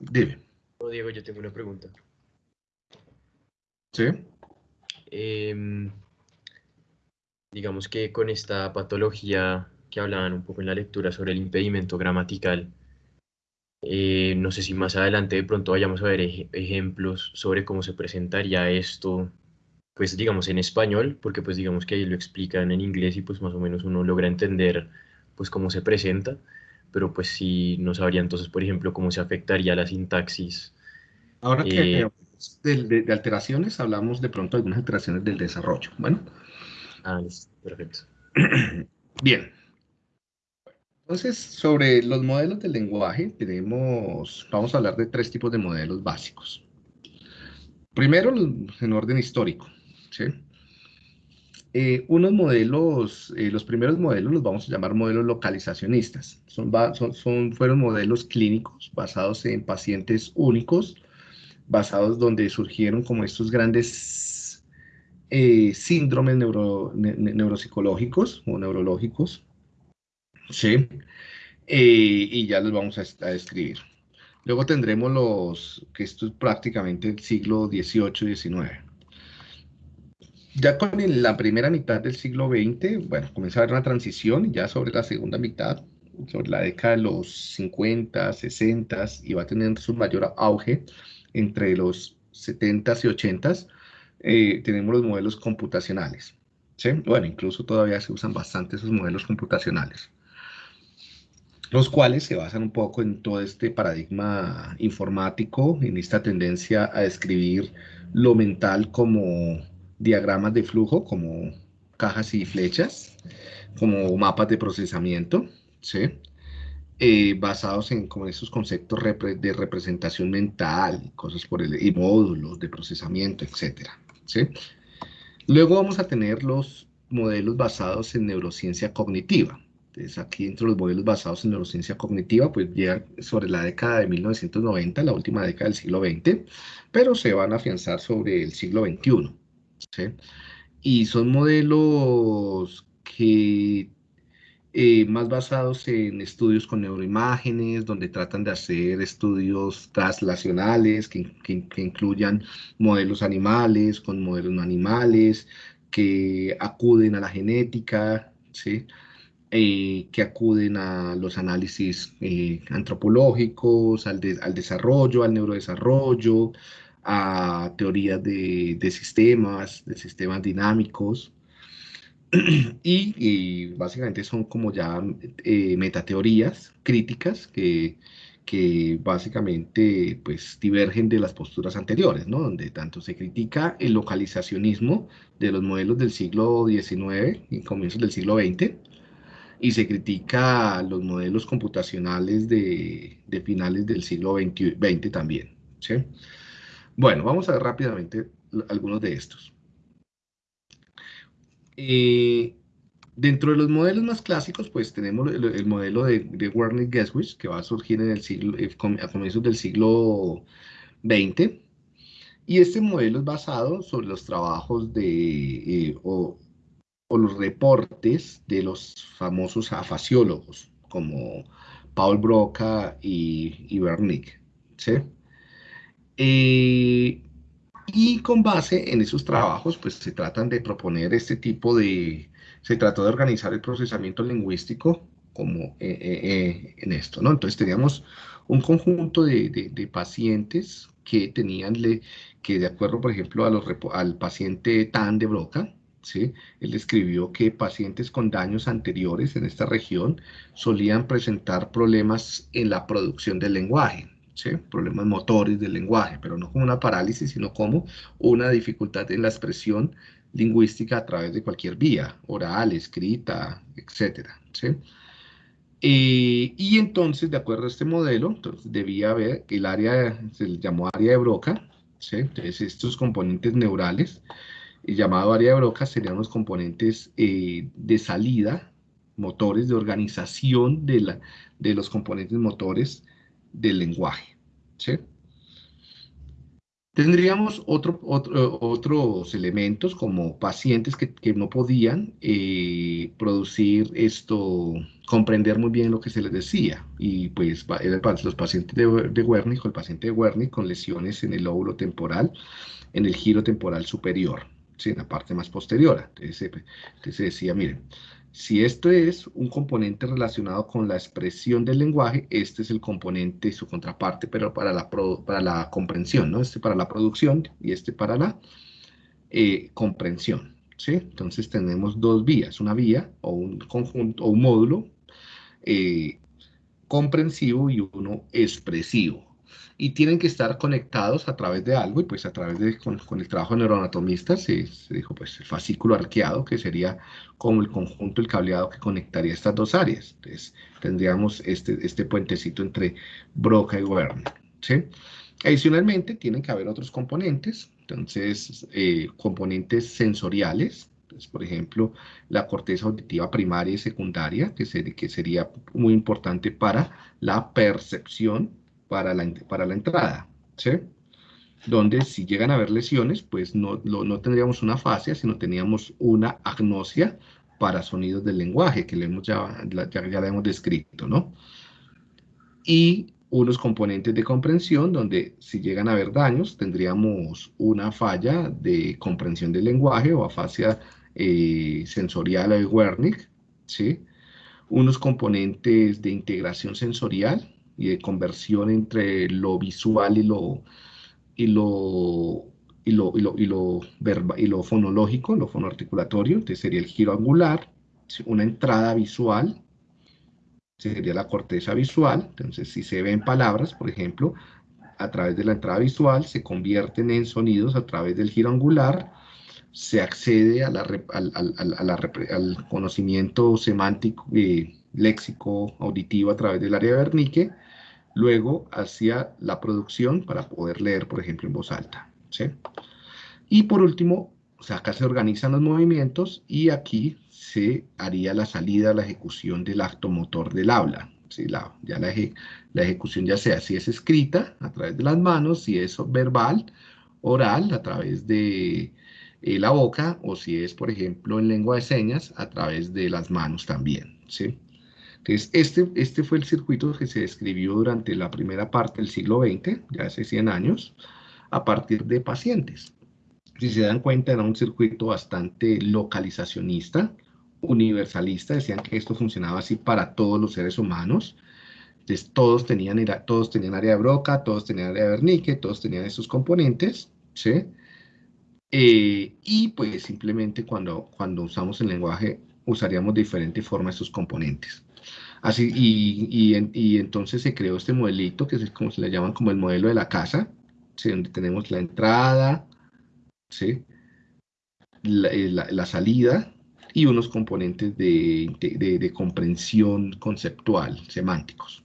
Dime. Diego, yo tengo una pregunta. ¿Sí? Em, digamos que con esta patología que hablaban un poco en la lectura sobre el impedimento gramatical, eh, no sé si más adelante de pronto vayamos a ver ejemplos sobre cómo se presentaría esto, pues digamos en español, porque pues digamos que ahí lo explican en inglés y pues más o menos uno logra entender pues cómo se presenta, pero pues sí no sabría entonces, por ejemplo, cómo se afectaría la sintaxis. Ahora que eh, de, de, alteraciones, hablamos de pronto de algunas alteraciones del desarrollo, ¿bueno? Ah, perfecto. Bien. Entonces, sobre los modelos del lenguaje, tenemos, vamos a hablar de tres tipos de modelos básicos. Primero, en orden histórico, ¿sí? Eh, unos modelos, eh, los primeros modelos los vamos a llamar modelos localizacionistas. Son, son, fueron modelos clínicos basados en pacientes únicos, basados donde surgieron como estos grandes eh, síndromes neuropsicológicos o neurológicos, ¿sí? y ya los vamos a, a, describir. Luego tendremos los, que esto es prácticamente el siglo XVIII y XIX. Ya con la primera mitad del siglo XX, bueno, comienza a haber una transición, ya sobre la segunda mitad, sobre la década de los 50, 60, y va a tener su mayor auge entre los 70 y 80, eh, tenemos los modelos computacionales. ¿sí? Bueno, incluso todavía se usan bastante esos modelos computacionales, los cuales se basan un poco en todo este paradigma informático, en esta tendencia a describir lo mental como diagramas de flujo como cajas y flechas, como mapas de procesamiento, ¿sí? Eh, basados en como esos conceptos de representación mental, cosas por el, y módulos de procesamiento, etcétera, ¿sí? Luego vamos a tener los modelos basados en neurociencia cognitiva. Entonces aquí dentro de los modelos basados en neurociencia cognitiva, pues llega sobre la década de 1990, la última década del siglo XX, pero se van a afianzar sobre el siglo XXI. Y son modelos que eh, más basados en estudios con neuroimágenes, donde tratan de hacer estudios translacionales que, incluyan modelos animales con modelos no animales, que acuden a la genética, ¿sí? Eh, que acuden a los análisis eh, antropológicos, al desarrollo, al neurodesarrollo, a teorías de, sistemas, de sistemas dinámicos, y, básicamente son como ya eh, metateorías críticas que, que básicamente pues divergen de las posturas anteriores, ¿no? Donde tanto se critica el localizacionismo de los modelos del siglo XIX y comienzos del siglo XX, y se critica los modelos computacionales de, de finales del siglo XX, también, ¿sí? Bueno, vamos a ver rápidamente algunos de estos. Eh, dentro de los modelos más clásicos, pues tenemos el, modelo de, de Werner Geswich, que va a surgir en el siglo, eh, a comienzos del siglo XX. Y este modelo es basado sobre los trabajos de, eh, o, los reportes de los famosos afasiólogos, como Paul Broca y, y Wernicke. ¿sí? Eh, y con base en esos trabajos, pues se tratan de proponer este tipo de, se trató de organizar el procesamiento lingüístico como eh, eh, en esto, ¿no? Entonces teníamos un conjunto de, de, pacientes que tenían, le, que de acuerdo, por ejemplo, a los, al paciente Tan de Broca, ¿sí? Él describió que pacientes con daños anteriores en esta región solían presentar problemas en la producción del lenguaje, problemas motores del lenguaje, pero no como una parálisis, sino como una dificultad en la expresión lingüística a través de cualquier vía, oral, escrita, etc. Eh, y entonces, de acuerdo a este modelo, entonces debía haber el área, se llamó área de Broca, entonces estos componentes neurales, llamado área de Broca serían los componentes eh, de salida, motores de organización de, la, de los componentes motores del lenguaje. Tendríamos otro, otros elementos como pacientes que, no podían eh, producir esto, comprender muy bien lo que se les decía. Y pues los pacientes de, de Wernicke, el paciente de Wernicke con lesiones en el lóbulo temporal, en el giro temporal superior, en la parte más posterior. Entonces, entonces se decía, miren, si esto es un componente relacionado con la expresión del lenguaje, este es el componente, su contraparte, pero para la, para la comprensión, ¿no? Este para la producción y este para la eh, comprensión, ¿sí? Entonces tenemos dos vías, una vía o un conjunto o un módulo eh, comprensivo y uno expresivo y tienen que estar conectados a través de algo, y pues a través de, con, el trabajo de neuroanatomistas se, dijo pues el fascículo arqueado, que sería como el conjunto, el cableado que conectaría estas dos áreas. Entonces tendríamos este, este puentecito entre Broca y Werner, ¿sí? Adicionalmente, tienen que haber otros componentes, entonces, eh, componentes sensoriales, pues, por ejemplo, la corteza auditiva primaria y secundaria, que, que sería muy importante para la percepción para la, la entrada, ¿sí? Donde si llegan a haber lesiones, pues no, no tendríamos una fascia, sino teníamos una agnosia para sonidos del lenguaje, que le hemos ya, ya, ya hemos descrito, ¿no? Y unos componentes de comprensión, donde si llegan a haber daños, tendríamos una falla de comprensión del lenguaje o afasia eh, sensorial de Wernicke, ¿sí? Unos componentes de integración sensorial, y de conversión entre lo visual y lo, y lo, y lo, y lo, y lo, y lo fonológico, lo fonoarticulatorio, entonces sería el giro angular, una entrada visual, sería la corteza visual, entonces si se ven palabras, por ejemplo, a través de la entrada visual, se convierten en sonidos a través del giro angular, se accede a la, al, al, al, conocimiento semántico, eh, léxico, auditivo a través del área de Wernicke, luego hacia la producción para poder leer, por ejemplo, en voz alta. ¿sí? Y por último, acá se organizan los movimientos y aquí se haría la salida, la ejecución del acto motor del habla. ¿sí? La, ya la, ejecución ya sea si es escrita a través de las manos, si es verbal, oral, a través de eh, la boca, o si es, por ejemplo, en lengua de señas, a través de las manos también. ¿sí? Entonces, este, este fue el circuito que se describió durante la primera parte del siglo XX, ya hace 100 años, a partir de pacientes. Si se dan cuenta, era un circuito bastante localizacionista, universalista, decían que esto funcionaba así para todos los seres humanos. Entonces, todos tenían, todos tenían área de Broca, todos tenían área de Wernicke, todos tenían esos componentes, ¿sí? Eh, y pues simplemente cuando, cuando usamos el lenguaje usaríamos de diferente forma esos componentes. Así, y, y, entonces se creó este modelito, que es como se le llaman como el modelo de la casa, donde tenemos la entrada, eh, la, salida y unos componentes de, de, comprensión conceptual, semánticos,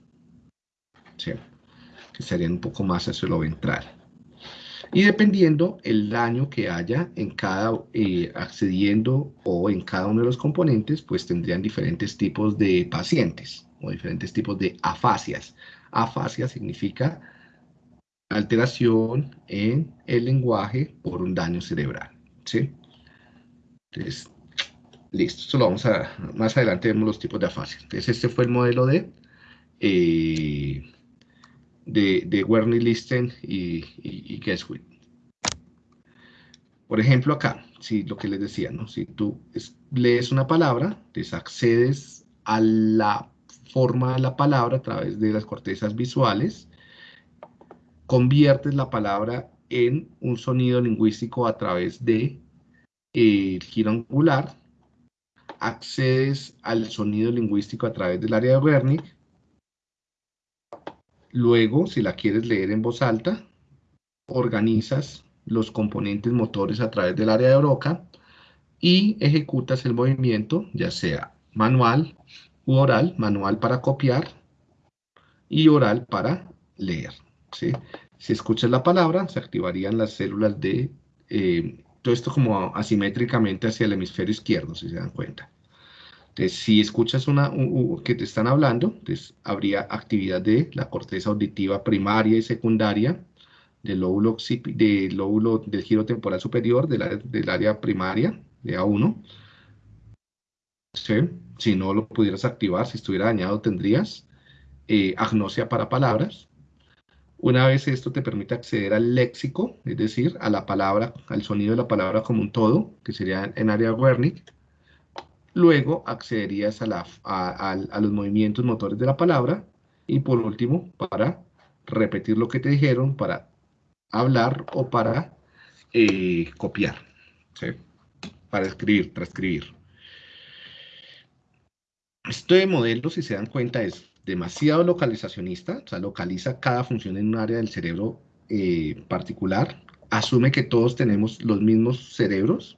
que serían un poco más hacia lo ventral y dependiendo el daño que haya en cada eh, accediendo o en cada uno de los componentes, pues tendrían diferentes tipos de pacientes o diferentes tipos de afasias. Afasia significa alteración en el lenguaje por un daño cerebral. ¿sí? Entonces, listo, esto lo vamos a, más adelante vemos los tipos de afasia. Entonces, este fue el modelo de, eh, de, de Werner Listen y, y, Por ejemplo, acá, si lo que les decía, ¿no? Si tú lees una palabra, accedes a la forma de la palabra a través de las cortezas visuales, conviertes la palabra en un sonido lingüístico a través de el giro angular, accedes al sonido lingüístico a través del área de Wernicke, Luego, si la quieres leer en voz alta, organizas los componentes motores a través del área de Broca y ejecutas el movimiento, ya sea manual u oral, manual para copiar y oral para leer. Si escuchas la palabra, se activarían las células de... Eh, todo esto como asimétricamente hacia el hemisferio izquierdo, si se dan cuenta. Entonces, si escuchas una, que te están hablando, entonces habría actividad de la corteza auditiva primaria y secundaria del lóbulo, del lóbulo del giro temporal superior del, área primaria de A1. Si no lo pudieras activar, si estuviera dañado, tendrías eh, agnosia para palabras. Una vez esto te permite acceder al léxico, es decir, a la palabra, al sonido de la palabra como un todo, que sería en área Wernicke. Luego accederías a, la, a los movimientos motores de la palabra. Y por último, para repetir lo que te dijeron, para hablar o para eh, copiar, para escribir, transcribir. Este modelo, si se dan cuenta, es demasiado localizacionista, o sea, localiza cada función en un área del cerebro eh, particular, asume que todos tenemos los mismos cerebros,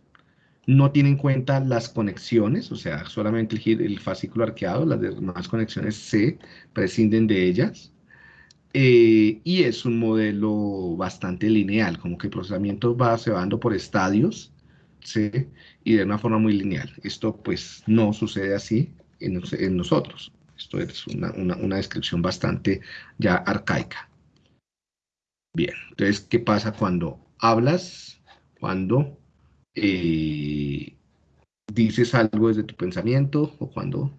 no tiene en cuenta las conexiones, o sea, solamente el, el fascículo arqueado, las demás conexiones se prescinden de ellas, eh, y es un modelo bastante lineal, como que el procesamiento va, se va dando por estadios, ¿sí? y de una forma muy lineal. Esto pues no sucede así en, en nosotros. Esto es una, una, una, descripción bastante ya arcaica. Bien, entonces, ¿qué pasa cuando hablas? Cuando eh, dices algo desde tu pensamiento o cuando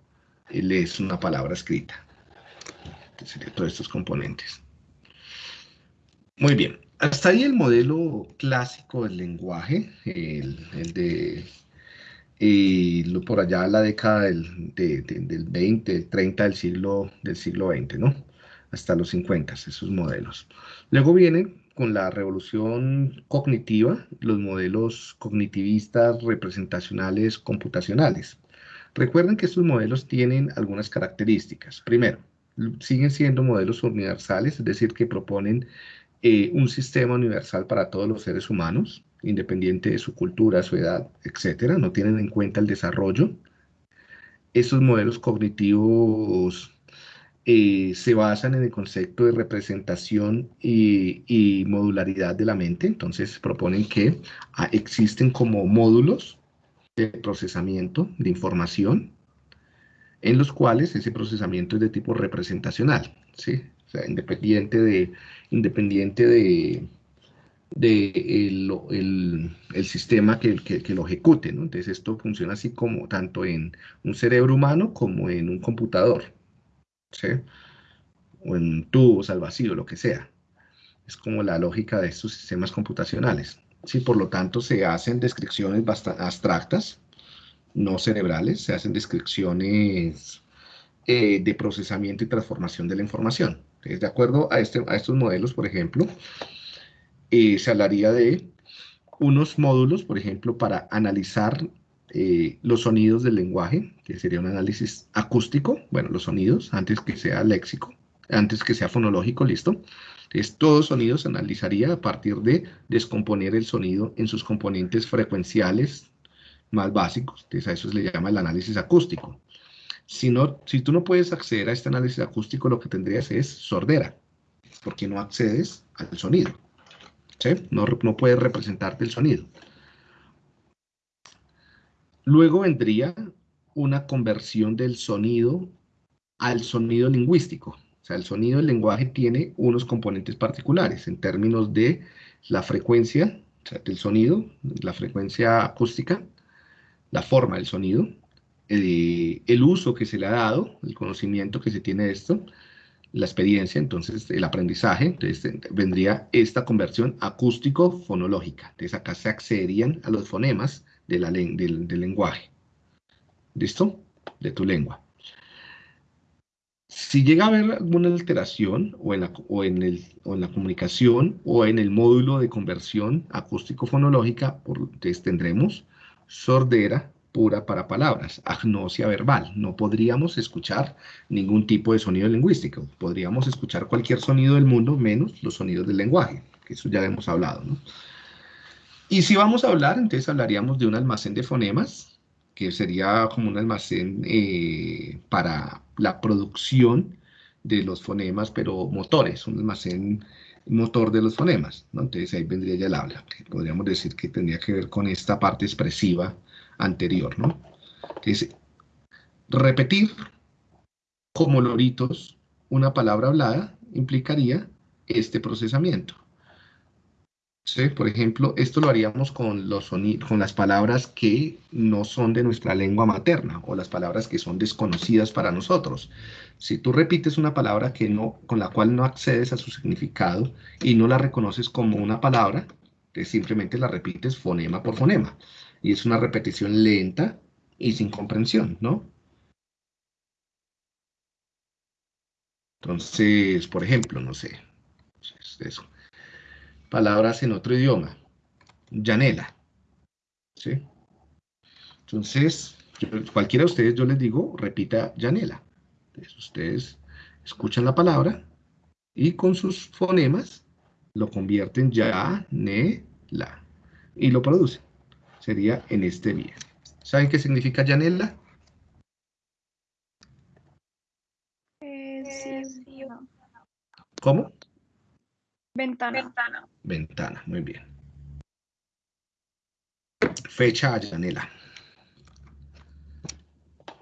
lees una palabra escrita serían todos estos componentes. Muy bien, hasta ahí el modelo clásico del lenguaje, el, de por allá la década del, del 20, 30 del siglo, del siglo XX, ¿no? Hasta los 50, esos modelos. Luego vienen con la revolución cognitiva, los modelos cognitivistas representacionales computacionales. Recuerden que estos modelos tienen algunas características. Primero, siguen siendo modelos universales, es decir, que proponen eh, un sistema universal para todos los seres humanos, independiente de su cultura, su edad, etcétera, no tienen en cuenta el desarrollo. Estos modelos cognitivos eh, se basan en el concepto de representación y, modularidad de la mente, entonces proponen que ah, existen como módulos de procesamiento de información en los cuales ese procesamiento es de tipo representacional, ¿sí? Independiente de, independiente de, de el, el, sistema que, que, lo ejecute, ¿no? Entonces esto funciona así como tanto en un cerebro humano como en un computador, ¿sí? O en tubos al vacío, lo que sea. Es como la lógica de estos sistemas computacionales. Sí, por lo tanto, se hacen descripciones bastante abstractas, no cerebrales, se hacen descripciones eh, de procesamiento y transformación de la información. de acuerdo a, este, a estos modelos, por ejemplo, eh, se hablaría de unos módulos, por ejemplo, para analizar eh, los sonidos del lenguaje, que sería un análisis acústico, bueno, los sonidos, antes que sea léxico, antes que sea fonológico, listo. Entonces, todo sonido se analizaría a partir de descomponer el sonido en sus componentes frecuenciales, más básicos, entonces a eso se le llama el análisis acústico. Si, no, si tú no puedes acceder a este análisis acústico, lo que tendrías es sordera, porque no accedes al sonido. ¿sí? No, no puedes representarte el sonido. Luego vendría una conversión del sonido al sonido lingüístico. O sea, el sonido del lenguaje tiene unos componentes particulares en términos de la frecuencia del sonido, la frecuencia acústica, la forma del sonido, eh, el uso que se le ha dado, el conocimiento que se tiene de esto, la experiencia, entonces el aprendizaje, entonces vendría esta conversión acústico-fonológica. Entonces acá se accederían a los fonemas del, lenguaje. ¿Listo? De tu lengua. Si llega a haber alguna alteración o en, la, o, en la comunicación o en el módulo de conversión acústico-fonológica, tendremos sordera pura para palabras, agnosia verbal. No podríamos escuchar ningún tipo de sonido lingüístico. Podríamos escuchar cualquier sonido del mundo menos los sonidos del lenguaje, que eso ya hemos hablado. Y si vamos a hablar, entonces hablaríamos de un almacén de fonemas, que sería como un almacén eh, para la producción de los fonemas, pero motores, un almacén motor de los fonemas, ¿no? Entonces ahí vendría ya el habla. Podríamos decir que tendría que ver con esta parte expresiva anterior, ¿no? Entonces, repetir como loritos una palabra hablada implicaría este procesamiento. ¿Sí? Por ejemplo, esto lo haríamos con, los con las palabras que no son de nuestra lengua materna o las palabras que son desconocidas para nosotros. Si tú repites una palabra que no, con la cual no accedes a su significado y no la reconoces como una palabra, que simplemente la repites fonema por fonema. Y es una repetición lenta y sin comprensión, ¿no? Entonces, por ejemplo, no sé, eso. Palabras en otro idioma. Yanela. ¿Sí? Entonces, cualquiera de ustedes, yo les digo, repita Yanela. Entonces, ustedes escuchan la palabra y con sus fonemas lo convierten ya, ne, la. Y lo producen. Sería en este bien. ¿Saben qué significa Yanela? ¿Cómo? Ventana. Ventana. muy bien. Fecha Yanela.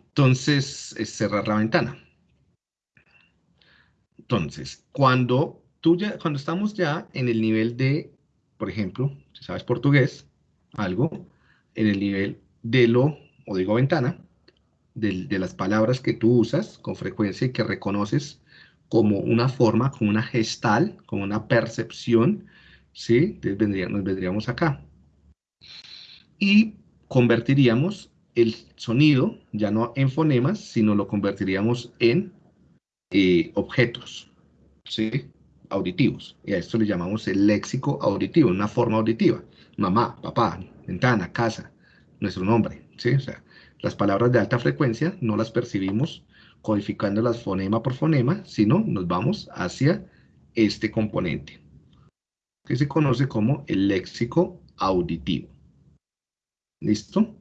Entonces, es cerrar la ventana. Entonces, cuando, tú ya, cuando estamos ya en el nivel de, por ejemplo, si sabes portugués, algo, en el nivel de lo, o digo ventana, de, de las palabras que tú usas con frecuencia y que reconoces como una forma, como una gestal, como una percepción, ¿sí? Entonces nos vendríamos acá. Y convertiríamos el sonido, ya no en fonemas, sino lo convertiríamos en eh, objetos, ¿sí? Auditivos. Y a esto le llamamos el léxico auditivo, una forma auditiva. Mamá, papá, ventana, casa, nuestro nombre, ¿sí? O sea, las palabras de alta frecuencia no las percibimos codificándolas fonema por fonema, sino nos vamos hacia este componente, que se conoce como el léxico auditivo. ¿Listo?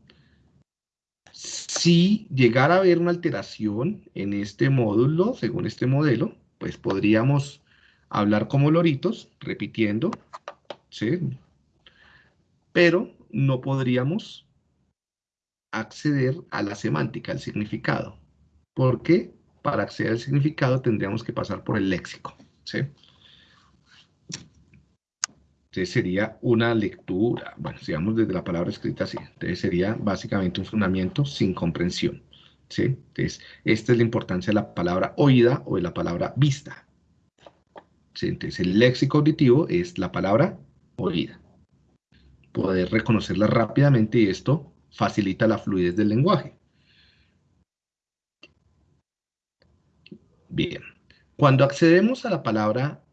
Si llegara a haber una alteración en este módulo, según este modelo, pues podríamos hablar como loritos, repitiendo, ¿sí? Pero no podríamos acceder a la semántica, al significado porque para acceder al significado tendríamos que pasar por el léxico. ¿sí? Entonces sería una lectura, bueno, digamos desde la palabra escrita así, entonces sería básicamente un fundamento sin comprensión. ¿sí? Entonces, esta es la importancia de la palabra oída o de la palabra vista. ¿sí? Entonces, el léxico auditivo es la palabra oída. Poder reconocerla rápidamente y esto facilita la fluidez del lenguaje. Bien, cuando accedemos a la palabra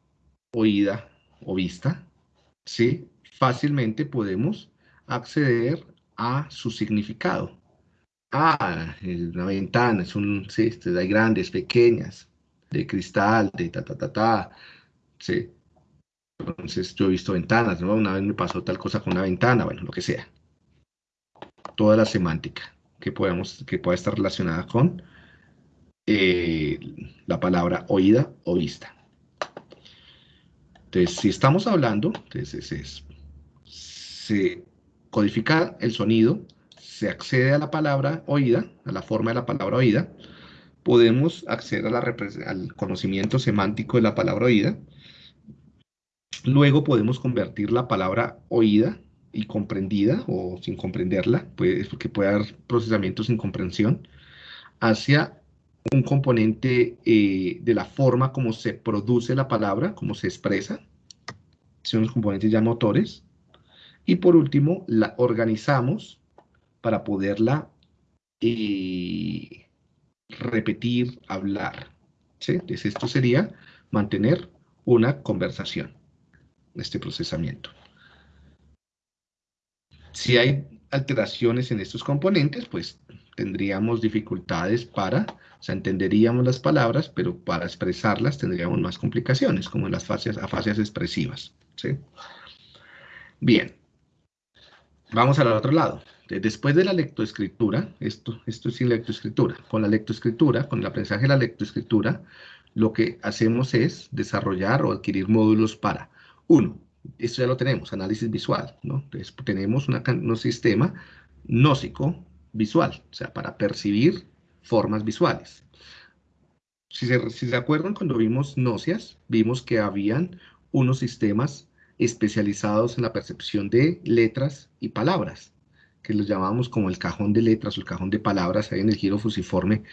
oída o vista, ¿sí? fácilmente podemos acceder a su significado. Ah, una ventana, es un, sí, este, hay grandes, pequeñas, de cristal, de ta, ta, ta, ta, sí. Entonces yo he visto ventanas, ¿no? Una vez me pasó tal cosa con una ventana, bueno, lo que sea. Toda la semántica que, podemos, que pueda estar relacionada con eh, la palabra oída o vista. Entonces, si estamos hablando, entonces es, se codifica el sonido, se accede a la palabra oída, a la forma de la palabra oída, podemos acceder al conocimiento semántico de la palabra oída, luego podemos convertir la palabra oída y comprendida, o sin comprenderla, pues, porque puede haber procesamiento sin comprensión, hacia un componente eh, de la forma como se produce la palabra, como se expresa, son los componentes ya motores, y por último la organizamos para poderla eh, repetir, hablar. Entonces esto sería mantener una conversación, este procesamiento. Si hay alteraciones en estos componentes, pues tendríamos dificultades para, o sea, entenderíamos las palabras, pero para expresarlas tendríamos más complicaciones, como en las fases, afasias expresivas. ¿sí? Bien, vamos al otro lado. Después de la lectoescritura, esto, esto es sin lectoescritura, con la lectoescritura, con el aprendizaje de la lectoescritura, lo que hacemos es desarrollar o adquirir módulos para, uno, esto ya lo tenemos, análisis visual, ¿no? Entonces tenemos un sistema nósico visual, o sea, para percibir formas visuales. Si se, acuerdan, cuando vimos nóceas, vimos que habían unos sistemas especializados en la percepción de letras y palabras, que los llamamos como el cajón de letras o el cajón de palabras ahí en el giro fusiforme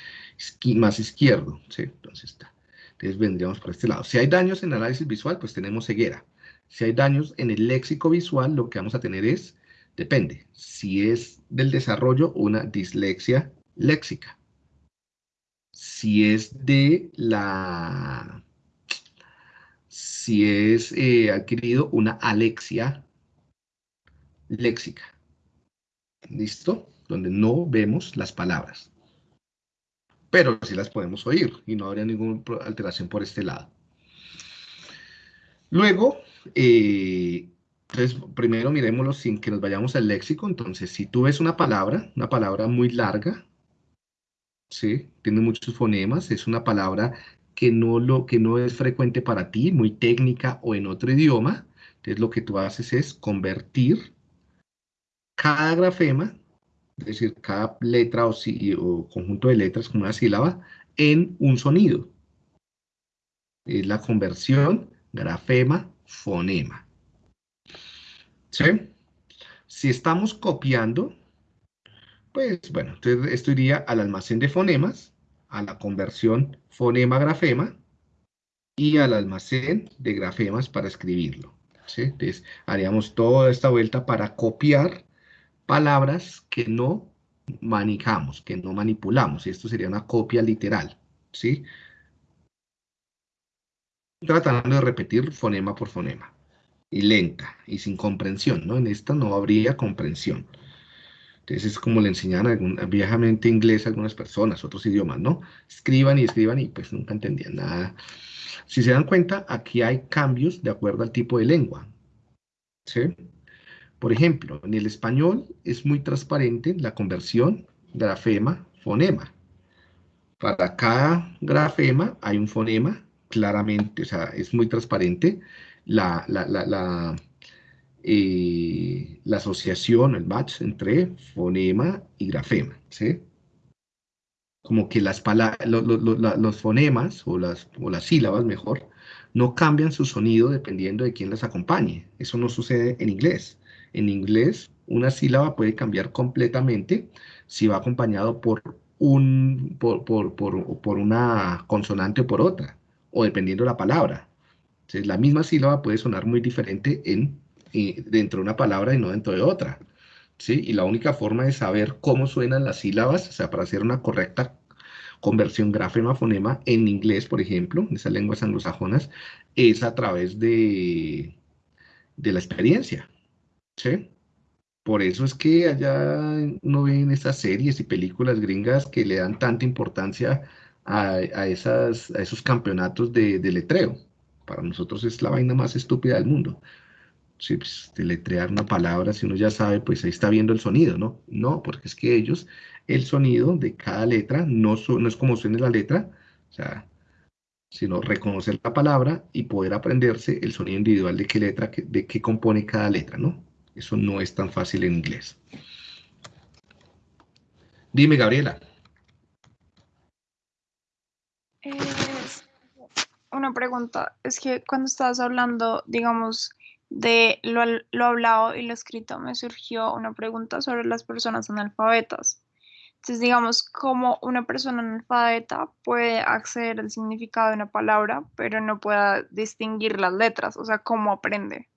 más izquierdo. Entonces, está. Entonces vendríamos por este lado. Si hay daños en análisis visual, pues tenemos ceguera. Si hay daños en el léxico visual, lo que vamos a tener es, depende, si es del desarrollo, una dislexia léxica. Si es de la si es eh, adquirido una alexia léxica. ¿Listo? Donde no vemos las palabras. Pero sí las podemos oír y no habría ninguna alteración por este lado. Luego, eh, entonces, primero miremoslo sin que nos vayamos al léxico. Entonces, si tú ves una palabra, una palabra muy larga, ¿sí? Tiene muchos fonemas, es una palabra que no, lo, que no es frecuente para ti, muy técnica o en otro idioma, entonces lo que tú haces es convertir cada grafema, es decir, cada letra o, conjunto de letras como una sílaba, en un sonido. Es la conversión grafema-fonema. ¿Sí? Si estamos copiando, pues bueno, entonces esto iría al almacén de fonemas, a la conversión fonema-grafema y al almacén de grafemas para escribirlo. Entonces, haríamos toda esta vuelta para copiar palabras que no manejamos, que no manipulamos. Esto sería una copia literal. ¿sí? Tratando de repetir fonema por fonema. Y lenta, y sin comprensión. ¿no? En esta no habría comprensión. Entonces es como le enseñan algún, viejamente inglés a algunas personas, otros idiomas, ¿no? Escriban y escriban y pues nunca entendían nada. Si se dan cuenta, aquí hay cambios de acuerdo al tipo de lengua. ¿Sí? Por ejemplo, en el español es muy transparente la conversión grafema-fonema. Para cada grafema hay un fonema, claramente, o sea, es muy transparente la, la, la eh, la asociación, el match entre fonema y grafema, ¿sí? Como que las los fonemas o las, o las sílabas, mejor, no cambian su sonido dependiendo de quién las acompañe. Eso no sucede en inglés. En inglés, una sílaba puede cambiar completamente si va acompañado por, un, por, por, por una consonante o por otra, o dependiendo de la palabra. Entonces, la misma sílaba puede sonar muy diferente en dentro de una palabra y no dentro de otra. ¿sí? Y la única forma de saber cómo suenan las sílabas, o sea, para hacer una correcta conversión grafema-fonema en inglés, por ejemplo, en esas lenguas anglosajonas, es a través de, de la experiencia. ¿sí? Por eso es que allá uno ve en estas series y películas gringas que le dan tanta importancia a, esos campeonatos de, de letreo. Para nosotros es la vaina más estúpida del mundo sí, pues, deletrear una palabra, si uno ya sabe, pues ahí está viendo el sonido, ¿no? No, porque es que ellos, el sonido de cada letra no, no es como suena la letra, o sea, sino reconocer la palabra y poder aprenderse el sonido individual de qué letra, de qué compone cada letra, ¿no? Eso no es tan fácil en inglés. Dime, Gabriela. Una pregunta, es que cuando estabas hablando, digamos, de lo, lo, hablado y lo escrito, me surgió una pregunta sobre las personas analfabetas. Entonces, digamos, ¿cómo una persona analfabeta puede acceder al significado de una palabra, pero no pueda distinguir las letras? O sea, ¿cómo aprende?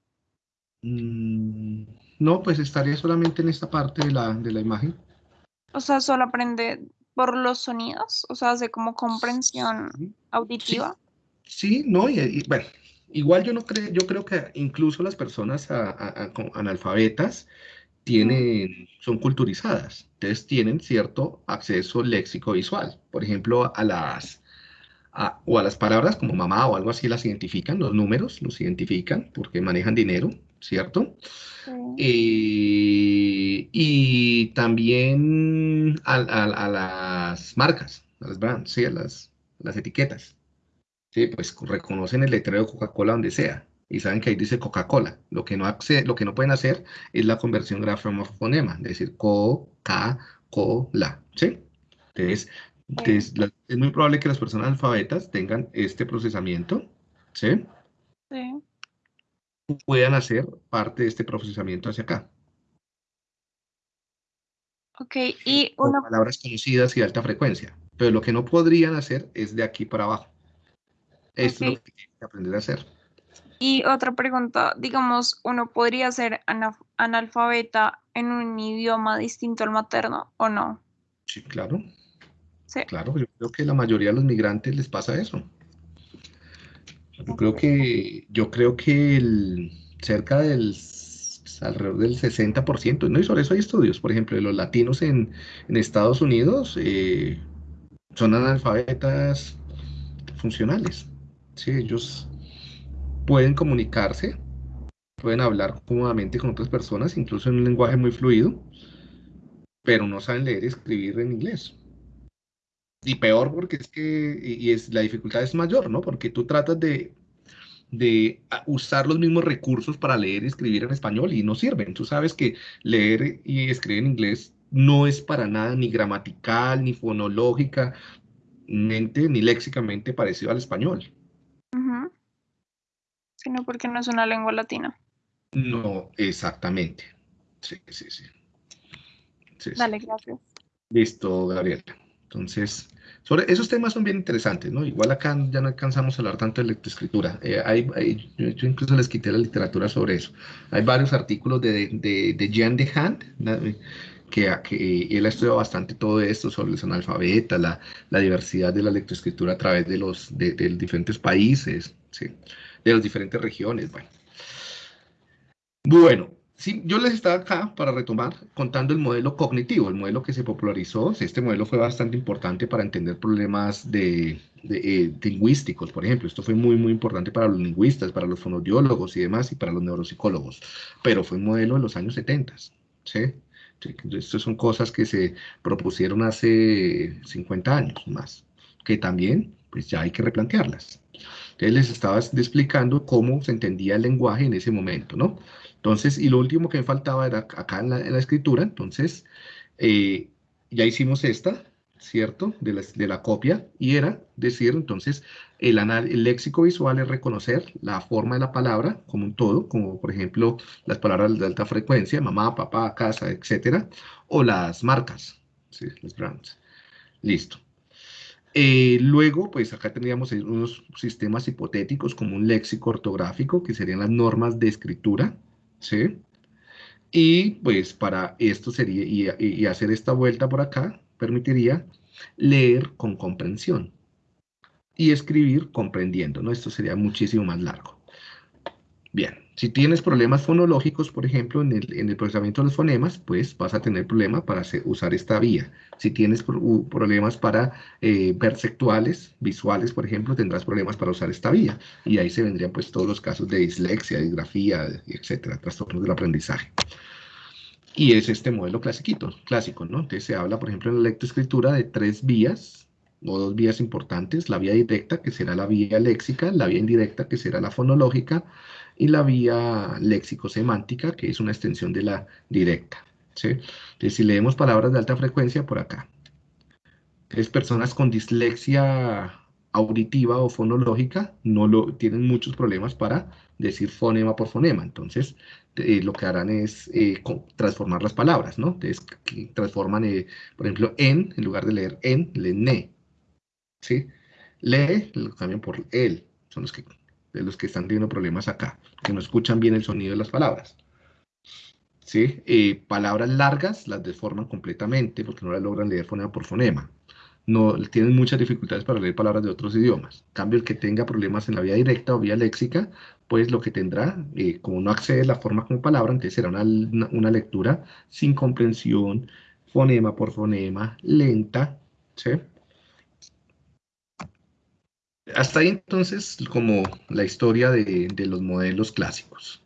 Mm, no, pues estaría solamente en esta parte de la, de la imagen. O sea, solo aprende por los sonidos, o sea, hace como comprensión auditiva. Sí, no, y, bueno, Igual yo no creo, yo creo que incluso las personas analfabetas tienen, son culturizadas, entonces tienen cierto acceso léxico visual. Por ejemplo, a las, o a las palabras como mamá o algo así las identifican, los números los identifican porque manejan dinero, ¿cierto? Eh, y también a, las marcas, a las brands, sí, a las, las etiquetas. Sí, pues reconocen el letrero de Coca-Cola donde sea y saben que ahí dice Coca-Cola. Lo, que no lo que no pueden hacer es la conversión grafema-fonema, es decir, Coca-Cola, ¿sí? Entonces, es muy probable que las personas alfabetas tengan este procesamiento, ¿sí? Sí. Puedan hacer parte de este procesamiento hacia acá. Ok, y Con una, palabras conocidas y de alta frecuencia. Pero lo que no podrían hacer es de aquí para abajo. Esto es Ok. lo que tienen que aprender a hacer. y otra pregunta, digamos, ¿uno podría ser ana- analfabeta en un idioma distinto al materno o no? Sí, claro. Sí. Claro, yo creo que la mayoría de los migrantes les pasa eso. Yo creo que, yo creo que el, cerca del alrededor del 60%, ¿no? Y sobre eso hay estudios, por ejemplo, de los latinos en, en Estados Unidos eh, son analfabetas funcionales. Sí, ellos pueden comunicarse, pueden hablar cómodamente con otras personas, incluso en un lenguaje muy fluido, pero no saben leer y escribir en inglés. Y peor porque es que, y es, la dificultad es mayor, ¿no? Porque tú tratas de, de usar los mismos recursos para leer y escribir en español y no sirven. Tú sabes que leer y escribir en inglés no es para nada ni gramatical, ni fonológica, mente, ni léxicamente parecido al español. Ujú. Sino porque no es una lengua latina. No, exactamente. Sí, sí, sí. Sí, sí. Dale, gracias. Listo, Gabriela. Entonces, sobre esos temas son bien interesantes, ¿no? Igual acá ya no alcanzamos a hablar tanto de lectoescritura. Eh, yo, incluso les quité la literatura sobre eso. Hay varios artículos de, de, de Jean de Hand, que, que él ha estudiado bastante todo esto sobre los analfabetas, la, la diversidad de la lectoescritura a través de los de, de diferentes países, ¿sí? de las diferentes regiones. Bueno, bueno, sí, yo les estaba acá para retomar contando el modelo cognitivo, el modelo que se popularizó. Este modelo fue bastante importante para entender problemas de, de, eh, lingüísticos, por ejemplo. Esto fue muy, muy importante para los lingüistas, para los fonodiólogos y demás, y para los neuropsicólogos. Pero fue un modelo de los años 70, ¿sí? Estas son cosas que se propusieron hace 50 años más, que también, pues ya hay que replantearlas. Entonces les estaba explicando cómo se entendía el lenguaje en ese momento, ¿no? Entonces, y lo último que me faltaba era acá en la, escritura, entonces, eh, ya hicimos esta, ¿cierto? De la, de la copia, y era decir, entonces, el léxico visual es reconocer la forma de la palabra como un todo, como por ejemplo las palabras de alta frecuencia, mamá, papá, casa, etcétera, o las marcas, ¿sí? Los brands. Listo. Eh, luego, pues acá tendríamos unos sistemas hipotéticos como un léxico ortográfico, que serían las normas de escritura, ¿sí? Y pues para esto sería, y, y- hacer esta vuelta por acá, permitiría leer con comprensión y escribir comprendiendo, ¿no? Esto sería muchísimo más largo. Bien, si tienes problemas fonológicos, por ejemplo, en el, en el procesamiento de los fonemas, pues vas a tener problemas para usar esta vía. Si tienes pro- problemas para eh, visuales, por ejemplo, tendrás problemas para usar esta vía. Y ahí se vendrían pues todos los casos de dislexia, disgrafía, etcétera, trastornos del aprendizaje. Y es este modelo clasiquito, clásico, ¿no? Entonces se habla, por ejemplo, en la lectoescritura de tres vías o dos vías importantes, la vía directa, que será la vía léxica, la vía indirecta, que será la fonológica, y la vía léxico-semántica, que es una extensión de la directa, ¿sí? Entonces, si leemos palabras de alta frecuencia, por acá. Entonces, personas con dislexia auditiva o fonológica no lo, tienen muchos problemas para decir fonema por fonema. Entonces, eh, lo que harán es eh, transformar las palabras, ¿no? Entonces, transforman, eh, por ejemplo, en, en lugar de leer en, leen ne, ¿sí? Lee, lo cambian por él. Son los que, de los que están teniendo problemas acá, que no escuchan bien el sonido de las palabras. ¿Sí? Eh, palabras largas las deforman completamente porque no las logran leer fonema por fonema. No, tienen muchas dificultades para leer palabras de otros idiomas. En cambio, el que tenga problemas en la vía directa o vía léxica, pues lo que tendrá, eh, como no accede la forma como palabra, entonces será una- una lectura sin comprensión, fonema por fonema, lenta, ¿sí? Hasta ahí entonces como la historia de, de los modelos clásicos.